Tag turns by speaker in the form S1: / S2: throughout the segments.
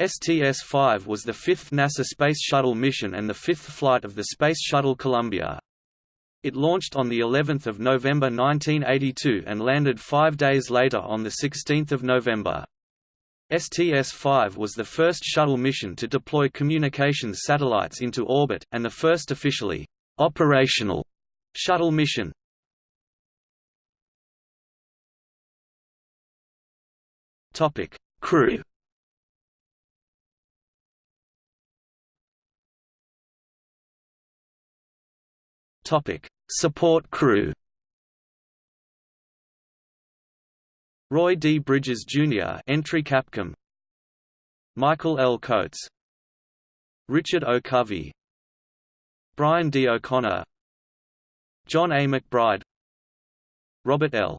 S1: STS-5 was the fifth NASA Space Shuttle mission and the fifth flight of the Space Shuttle Columbia. It launched on the 11th of November 1982 and landed five days later on the 16th of November. STS-5 was the first shuttle mission to deploy communications satellites into orbit, and the first officially operational shuttle mission. Crew Topic: Support crew. Roy D. Bridges Jr. entry Capcom. Michael L. Coates. Richard O. Covey. Brian D. O'Connor. John A. McBride. Robert L.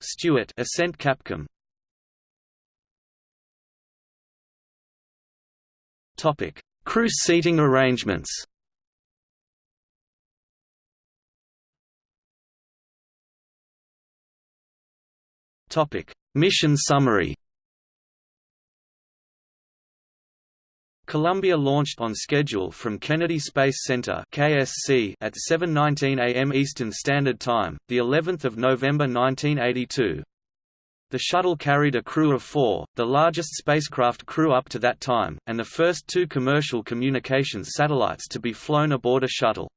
S1: Stewart Ascent Capcom. Topic: Crew seating arrangements. Topic: Mission summary. Columbia launched on schedule from Kennedy Space Center (KSC) at 7:19 a.m. Eastern Standard Time, the 11th of November 1982. The shuttle carried a crew of four, the largest spacecraft crew up to that time, and the first two commercial communications satellites to be flown aboard a shuttle.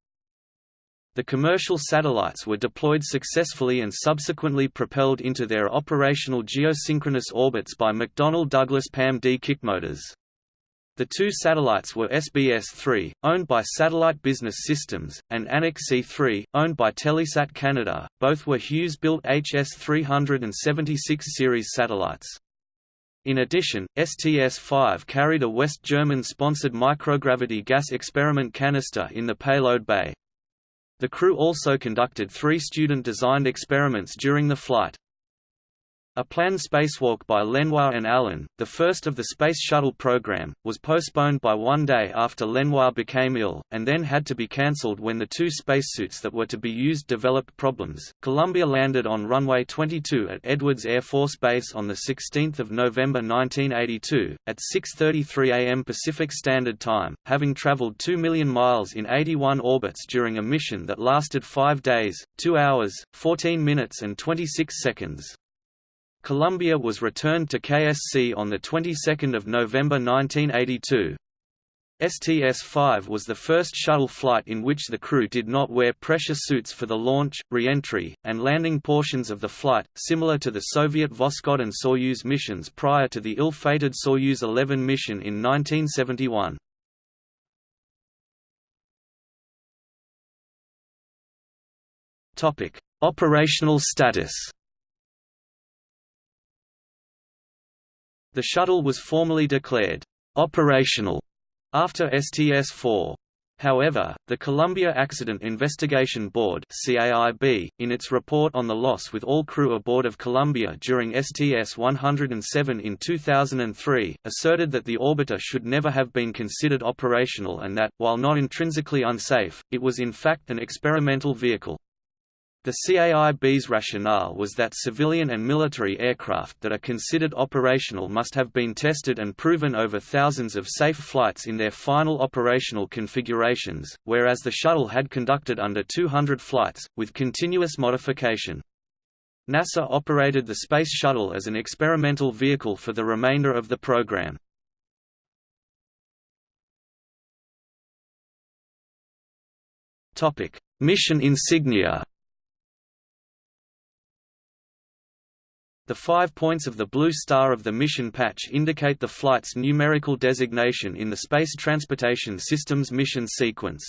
S1: The commercial satellites were deployed successfully and subsequently propelled into their operational geosynchronous orbits by McDonnell Douglas PAM-D kickmotors. The two satellites were SBS-3, owned by Satellite Business Systems, and Anik C-3, owned by Telesat Canada. Both were Hughes-built HS-376 series satellites. In addition, STS-5 carried a West German-sponsored microgravity gas experiment canister in the payload bay. The crew also conducted three student-designed experiments during the flight. A planned spacewalk by Lenoir and Allen, the first of the Space Shuttle program, was postponed by one day after Lenoir became ill, and then had to be cancelled when the two spacesuits that were to be used developed problems. Columbia landed on runway 22 at Edwards Air Force Base on 16 November 1982, at 6.33 am Pacific Standard Time, having traveled 2 million miles in 81 orbits during a mission that lasted 5 days, 2 hours, 14 minutes and 26 seconds. Columbia was returned to KSC on the 22nd of November 1982. STS-5 was the first shuttle flight in which the crew did not wear pressure suits for the launch, re-entry, and landing portions of the flight, similar to the Soviet Voskhod and Soyuz missions prior to the ill-fated Soyuz 11 mission in 1971. Operational status The shuttle was formally declared operational after STS-4. However, the Columbia Accident Investigation Board CAIB, in its report on the loss with all crew aboard of Columbia during STS-107 in 2003, asserted that the orbiter should never have been considered operational and that, while not intrinsically unsafe, it was in fact an experimental vehicle. The CAIB's rationale was that civilian and military aircraft that are considered operational must have been tested and proven over thousands of safe flights in their final operational configurations, whereas the shuttle had conducted under 200 flights, with continuous modification. NASA operated the Space Shuttle as an experimental vehicle for the remainder of the program. Mission insignia The five points of the blue star of the mission patch indicate the flight's numerical designation in the Space Transportation System's mission sequence.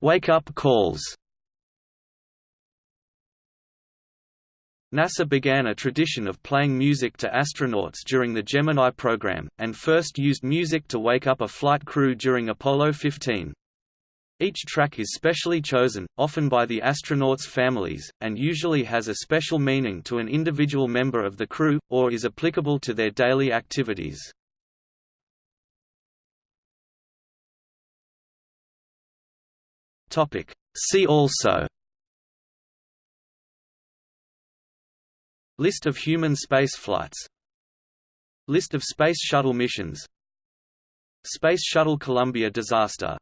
S1: Wake-up calls NASA began a tradition of playing music to astronauts during the Gemini program, and first used music to wake up a flight crew during Apollo 15. Each track is specially chosen, often by the astronauts' families, and usually has a special meaning to an individual member of the crew, or is applicable to their daily activities. See also List of human space flights List of Space Shuttle missions Space Shuttle Columbia disaster